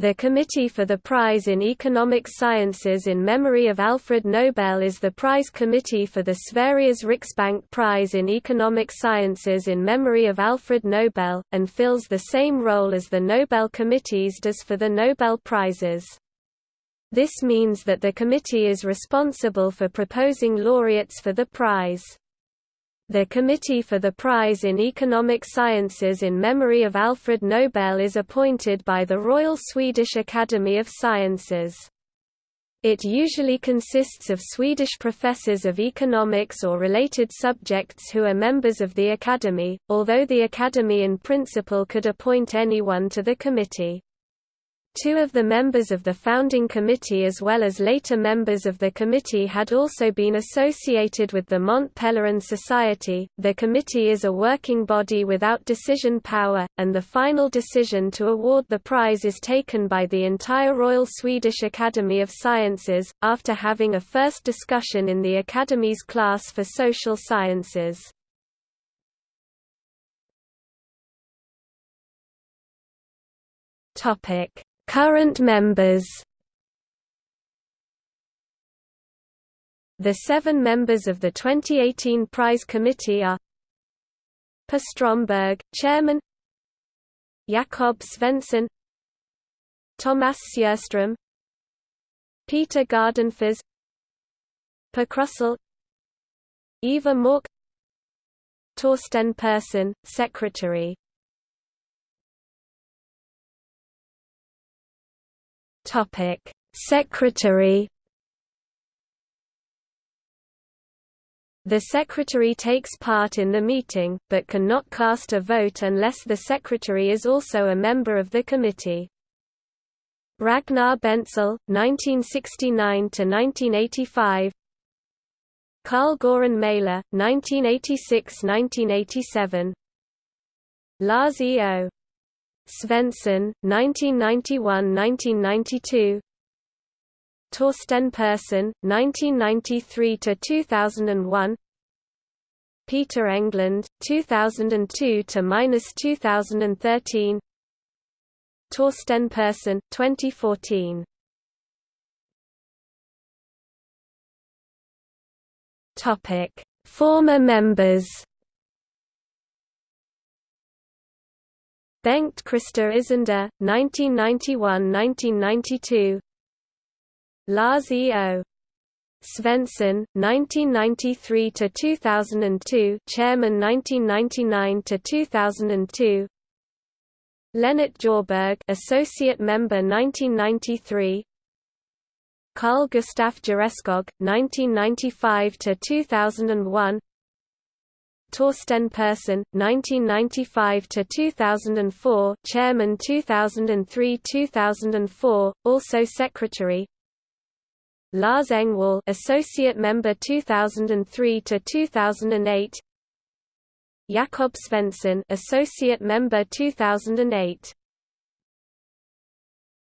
The Committee for the Prize in Economic Sciences in memory of Alfred Nobel is the prize committee for the Sveriges Riksbank Prize in Economic Sciences in memory of Alfred Nobel, and fills the same role as the Nobel Committees does for the Nobel Prizes. This means that the committee is responsible for proposing laureates for the prize. The Committee for the Prize in Economic Sciences in memory of Alfred Nobel is appointed by the Royal Swedish Academy of Sciences. It usually consists of Swedish professors of economics or related subjects who are members of the Academy, although the Academy in principle could appoint anyone to the committee. Two of the members of the founding committee as well as later members of the committee had also been associated with the Mont Pelerin Society. The committee is a working body without decision power, and the final decision to award the prize is taken by the entire Royal Swedish Academy of Sciences, after having a first discussion in the Academy's class for social sciences. Topic Current members. The seven members of the 2018 prize committee are Per Stromberg, Chairman Jakob Svensson Thomas Sjöström Peter Gardenfors Per Krusell Eva Mork Torsten Persson, Secretary Topic: Secretary The Secretary takes part in the meeting, but cannot cast a vote unless the Secretary is also a member of the committee. Ragnar Bentzel, 1969–1985 Carl Göran Mäler, 1986–1987 Lars E. O. Svensson, 1991–1992 Torsten Persson, 1993–2001 Peter Englund, 2002–2013 Torsten Persson, 2014 Former members Bengt Christer Ysander, 1991–1992 Lars E. O. Svensson, 1993–2002 Chairman 1999–2002 Lennart Djurberg Associate Member 1993 Carl Gustaf Jöreskog, 1995–2001 Torsten Persson, 1995–2004 Chairman 2003–2004, also Secretary. Lars Engwall Associate Member 2003–2008 Jakob Svensson Associate Member 2008